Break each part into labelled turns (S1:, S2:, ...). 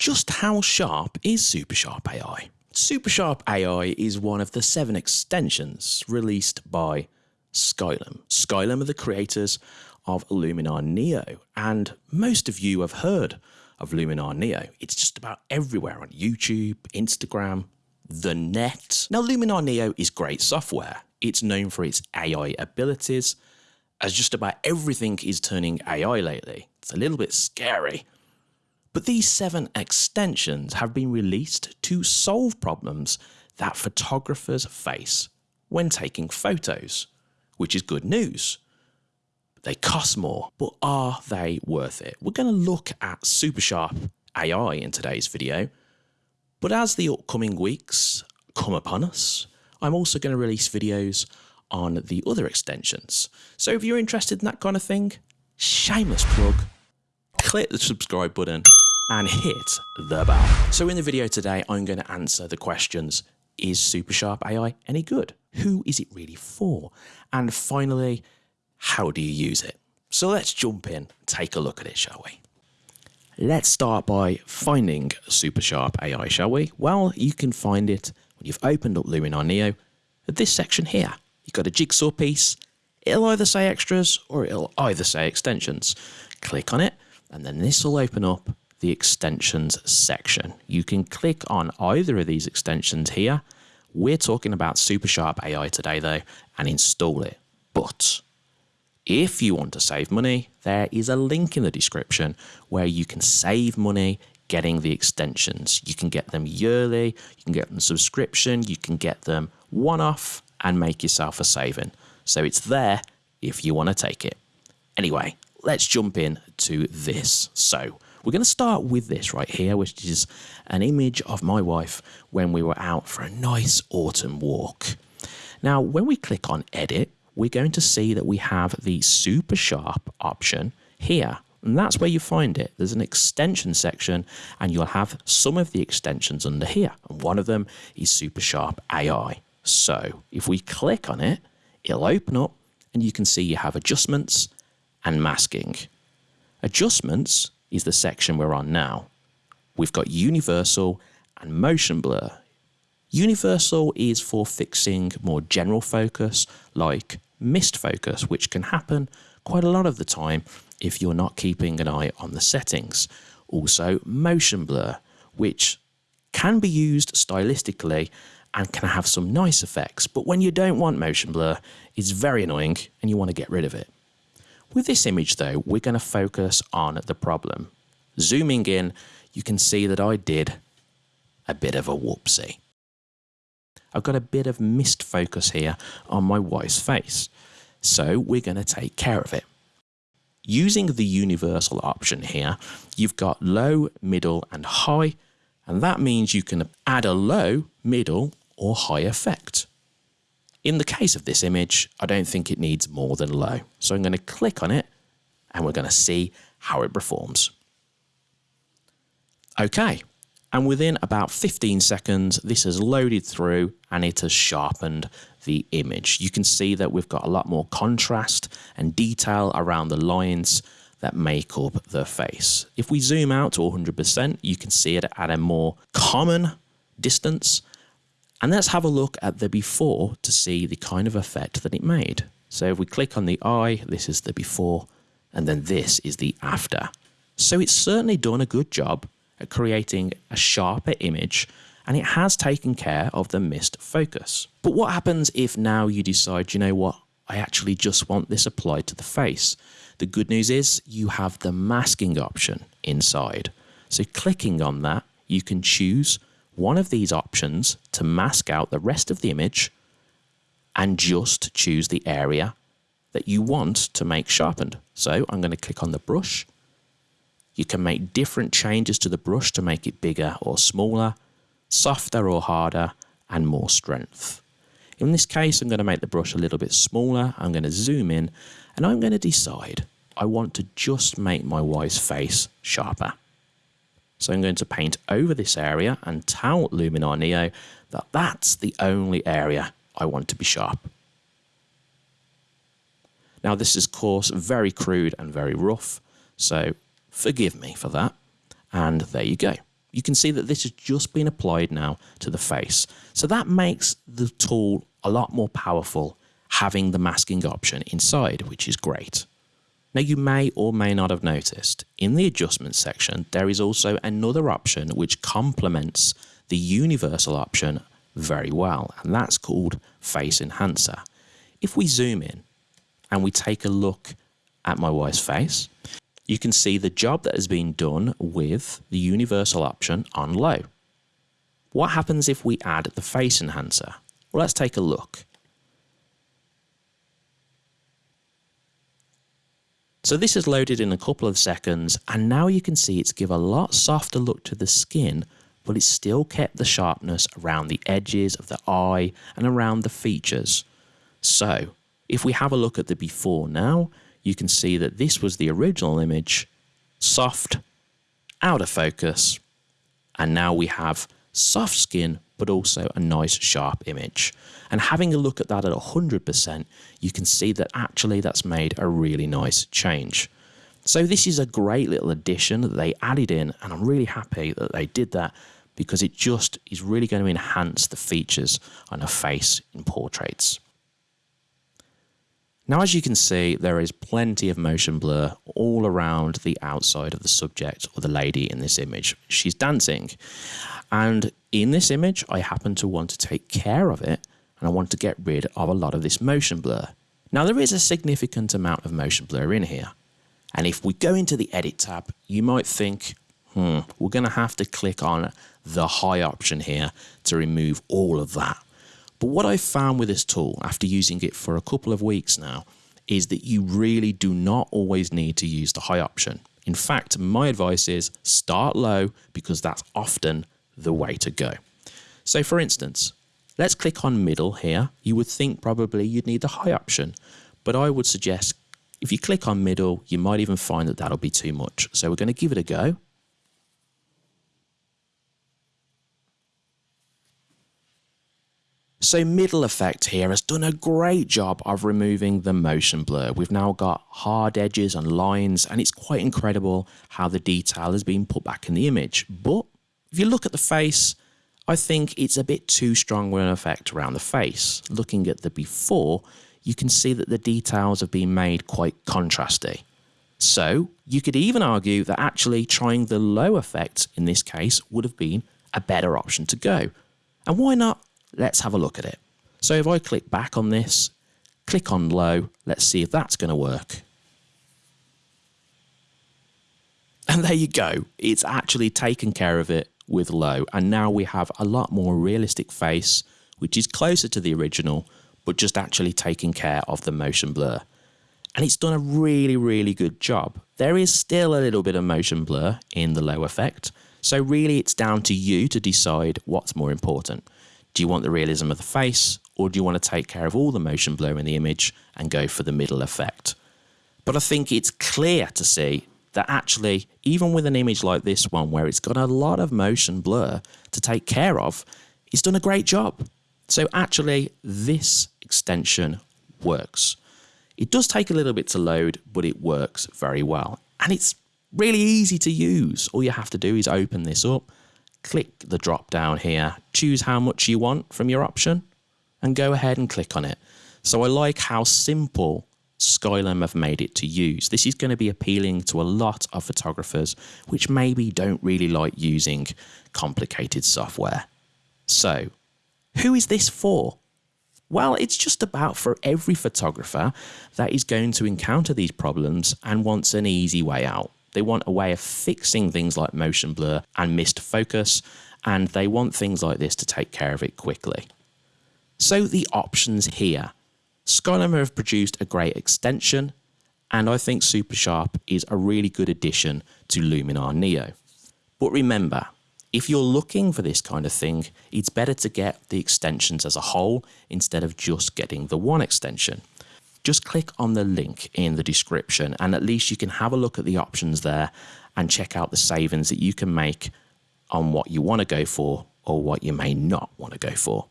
S1: just how sharp is SuperSharp AI? SuperSharp AI is one of the seven extensions released by Skylum. Skylum are the creators of Luminar Neo, and most of you have heard of Luminar Neo. It's just about everywhere on YouTube, Instagram, the net. Now, Luminar Neo is great software. It's known for its AI abilities, as just about everything is turning AI lately. It's a little bit scary. But these seven extensions have been released to solve problems that photographers face when taking photos, which is good news. They cost more, but are they worth it? We're going to look at SuperSharp AI in today's video, but as the upcoming weeks come upon us, I'm also going to release videos on the other extensions. So if you're interested in that kind of thing, shameless plug, click the subscribe button and hit the bell. So in the video today, I'm going to answer the questions, is SuperSharp AI any good? Who is it really for? And finally, how do you use it? So let's jump in, take a look at it, shall we? Let's start by finding SuperSharp AI, shall we? Well, you can find it when you've opened up Luminar Neo at this section here. You've got a jigsaw piece. It'll either say extras or it'll either say extensions. Click on it and then this will open up the extensions section. You can click on either of these extensions here. We're talking about SuperSharp AI today though and install it. But if you want to save money, there is a link in the description where you can save money getting the extensions. You can get them yearly, you can get them subscription, you can get them one off and make yourself a saving. So it's there if you want to take it. Anyway, let's jump in to this. So we're going to start with this right here, which is an image of my wife when we were out for a nice autumn walk. Now, when we click on edit, we're going to see that we have the super sharp option here. And that's where you find it. There's an extension section and you'll have some of the extensions under here. And one of them is super sharp AI. So if we click on it, it'll open up and you can see you have adjustments and masking. Adjustments is the section we're on now. We've got universal and motion blur. Universal is for fixing more general focus like missed focus, which can happen quite a lot of the time if you're not keeping an eye on the settings. Also motion blur, which can be used stylistically and can have some nice effects, but when you don't want motion blur, it's very annoying and you want to get rid of it. With this image though, we're going to focus on the problem. Zooming in, you can see that I did a bit of a whoopsie. I've got a bit of missed focus here on my wife's face, so we're going to take care of it. Using the universal option here, you've got low, middle and high, and that means you can add a low, middle or high effect. In the case of this image, I don't think it needs more than low. So I'm going to click on it and we're going to see how it performs. Okay, and within about 15 seconds, this has loaded through and it has sharpened the image. You can see that we've got a lot more contrast and detail around the lines that make up the face. If we zoom out to 100%, you can see it at a more common distance and let's have a look at the before to see the kind of effect that it made. So if we click on the eye, this is the before, and then this is the after. So it's certainly done a good job at creating a sharper image and it has taken care of the missed focus. But what happens if now you decide, you know what, I actually just want this applied to the face? The good news is you have the masking option inside. So clicking on that, you can choose one of these options to mask out the rest of the image and just choose the area that you want to make sharpened. So I'm going to click on the brush. You can make different changes to the brush to make it bigger or smaller, softer or harder, and more strength. In this case, I'm going to make the brush a little bit smaller. I'm going to zoom in and I'm going to decide I want to just make my wife's face sharper. So I'm going to paint over this area and tell Luminar Neo that that's the only area I want to be sharp. Now this is of course very crude and very rough, so forgive me for that. And there you go. You can see that this has just been applied now to the face. So that makes the tool a lot more powerful having the masking option inside, which is great. Now you may or may not have noticed, in the adjustment section, there is also another option which complements the universal option very well, and that's called Face Enhancer. If we zoom in and we take a look at my wife's face, you can see the job that has been done with the universal option on low. What happens if we add the face enhancer? Well, let's take a look. So this is loaded in a couple of seconds and now you can see it's give a lot softer look to the skin but it's still kept the sharpness around the edges of the eye and around the features. So if we have a look at the before now, you can see that this was the original image, soft, out of focus, and now we have soft skin but also a nice sharp image. And having a look at that at 100%, you can see that actually that's made a really nice change. So this is a great little addition that they added in and I'm really happy that they did that because it just is really going to enhance the features on a face in portraits. Now, as you can see, there is plenty of motion blur all around the outside of the subject or the lady in this image. She's dancing. And in this image, I happen to want to take care of it and I want to get rid of a lot of this motion blur. Now, there is a significant amount of motion blur in here. And if we go into the edit tab, you might think, hmm, we're going to have to click on the high option here to remove all of that. But what I found with this tool after using it for a couple of weeks now is that you really do not always need to use the high option. In fact, my advice is start low because that's often the way to go. So for instance, let's click on middle here. You would think probably you'd need the high option, but I would suggest if you click on middle, you might even find that that'll be too much. So we're going to give it a go. So middle effect here has done a great job of removing the motion blur. We've now got hard edges and lines and it's quite incredible how the detail has been put back in the image. But if you look at the face, I think it's a bit too strong an effect around the face. Looking at the before, you can see that the details have been made quite contrasty. So you could even argue that actually trying the low effect in this case would have been a better option to go. And why not Let's have a look at it. So if I click back on this, click on low, let's see if that's going to work. And there you go. It's actually taken care of it with low. And now we have a lot more realistic face, which is closer to the original, but just actually taking care of the motion blur. And it's done a really, really good job. There is still a little bit of motion blur in the low effect. So really it's down to you to decide what's more important. Do you want the realism of the face or do you want to take care of all the motion blur in the image and go for the middle effect? But I think it's clear to see that actually, even with an image like this one, where it's got a lot of motion blur to take care of, it's done a great job. So actually, this extension works. It does take a little bit to load, but it works very well. And it's really easy to use. All you have to do is open this up, click the drop down here, choose how much you want from your option, and go ahead and click on it. So I like how simple Skylum have made it to use. This is going to be appealing to a lot of photographers which maybe don't really like using complicated software. So, who is this for? Well, it's just about for every photographer that is going to encounter these problems and wants an easy way out. They want a way of fixing things like motion blur and missed focus, and they want things like this to take care of it quickly. So the options here. Skylum have produced a great extension, and I think Super Sharp is a really good addition to Luminar Neo. But remember, if you're looking for this kind of thing, it's better to get the extensions as a whole instead of just getting the one extension just click on the link in the description and at least you can have a look at the options there and check out the savings that you can make on what you want to go for or what you may not want to go for.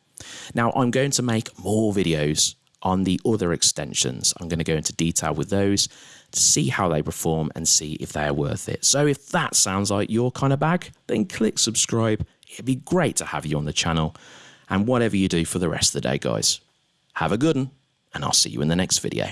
S1: Now I'm going to make more videos on the other extensions. I'm going to go into detail with those to see how they perform and see if they are worth it. So if that sounds like your kind of bag, then click subscribe. It'd be great to have you on the channel. And whatever you do for the rest of the day, guys, have a good one, and I'll see you in the next video.